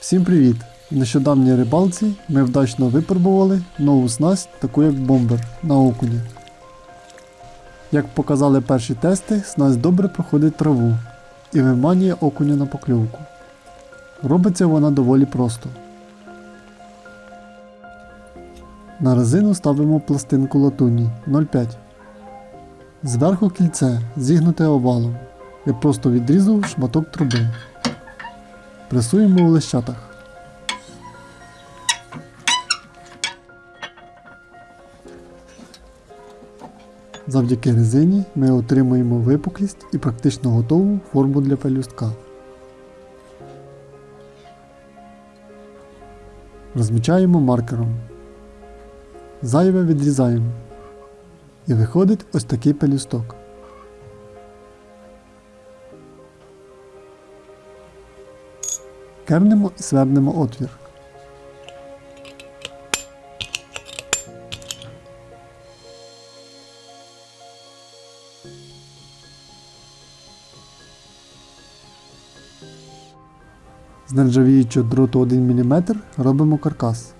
Всім привіт! В нещодавній рибалці ми вдачно випробували нову снасть, таку як бомбер на окуні. Як показали перші тести, снасть добре проходить траву і виманює окуня на покльовку. Робиться вона доволі просто. На резину ставимо пластинку латуні 0,5. Зверху кільце зігнуте овалом. Я просто відрізав шматок труби. Пресуємо у лищатах. Завдяки резині ми отримуємо випуклість і практично готову форму для пелюстка. Розмічаємо маркером. Зайве відрізаємо. І виходить ось такий пелюсток. Кернемо і свернемо отвір. З нержавіючого дроту 1 мм робимо каркас.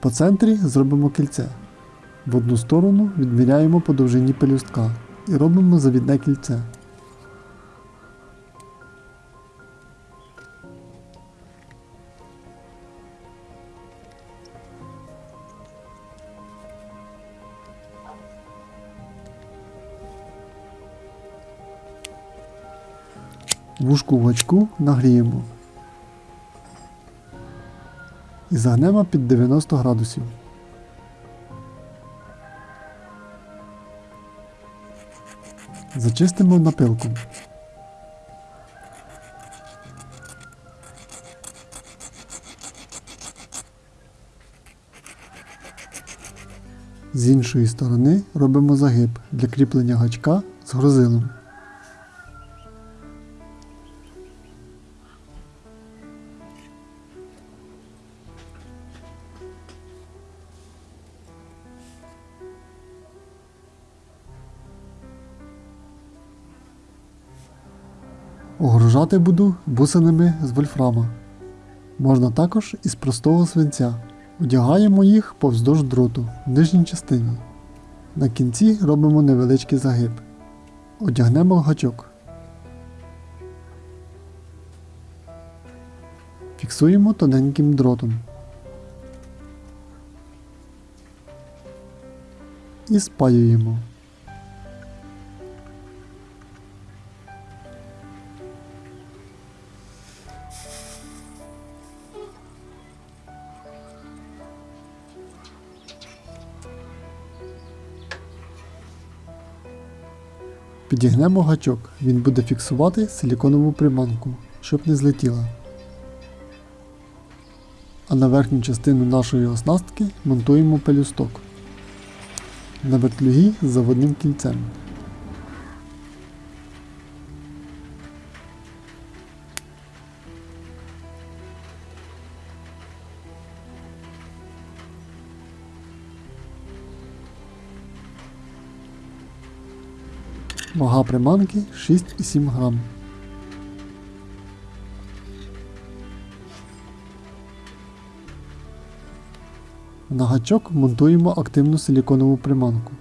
По центрі зробимо кільце. В одну сторону відміряємо по довжині пелюстка і робимо завідне кільце. Вушку в гачку нагріємо і загнемо під 90 градусів. Зачистимо напилку. З іншої сторони робимо загиб для кріплення гачка з грозилом. Огружати буду бусинами з вольфрама. Можна також із простого свинця. Одягаємо їх повздовж дроту в нижній частині. На кінці робимо невеличкий загиб. Одягнемо гачок. Фіксуємо тоненьким дротом. І спаюємо. Підігнемо гачок, він буде фіксувати силіконову приманку, щоб не злетіла. А на верхню частину нашої оснастки монтуємо пелюсток на вертлюгі з заводним кільцем. Вага приманки 6,7 грам. На гачок монтуємо активну силіконову приманку.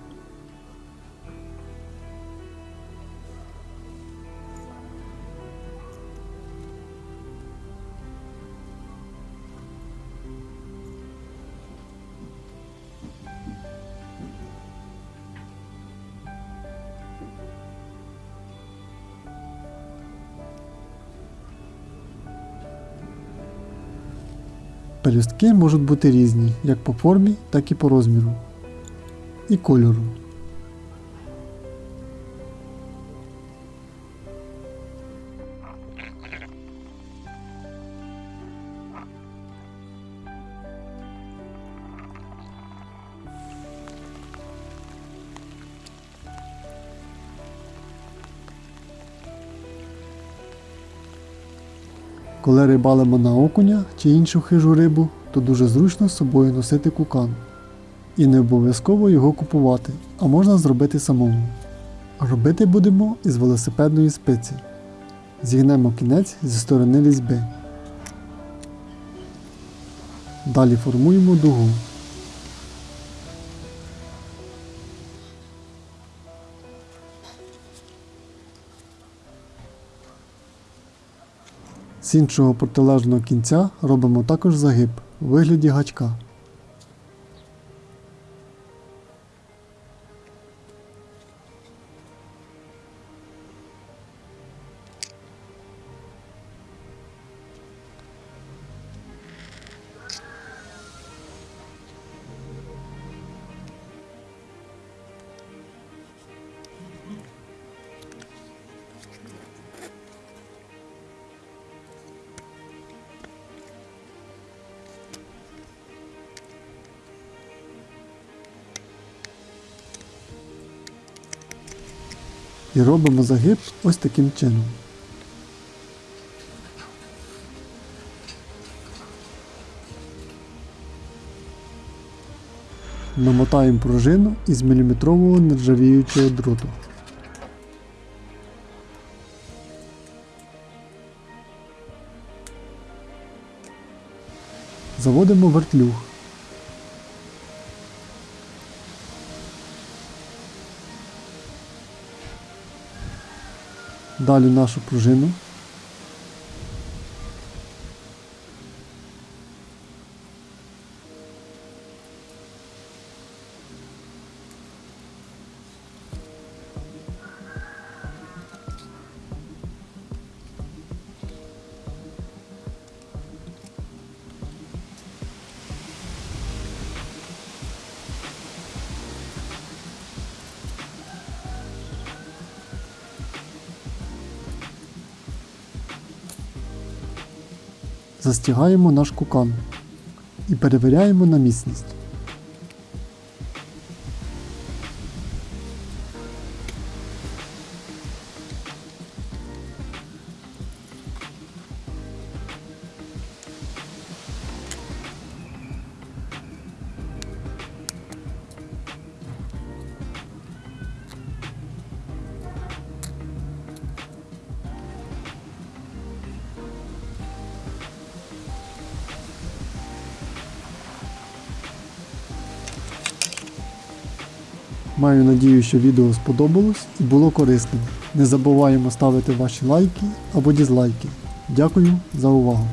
Пелюстки можуть бути різні як по формі, так і по розміру і кольору. Коли рибалимо на окуня чи іншу хижу рибу, то дуже зручно з собою носити кукан. І не обов'язково його купувати, а можна зробити самому. Робити будемо із велосипедної спиці. Зігнемо кінець зі сторони різьби. Далі формуємо дугу. З іншого протилежного кінця робимо також загиб у вигляді гачка. І робимо загиб ось таким чином. Намотаємо пружину із міліметрового нержавіючого дроту. Заводимо вертлюг. Далі нашу пружину. Застягаємо наш кукан і перевіряємо на міцність. Маю надію, що відео сподобалось і було корисним. Не забуваємо ставити ваші лайки або дізлайки. Дякую за увагу!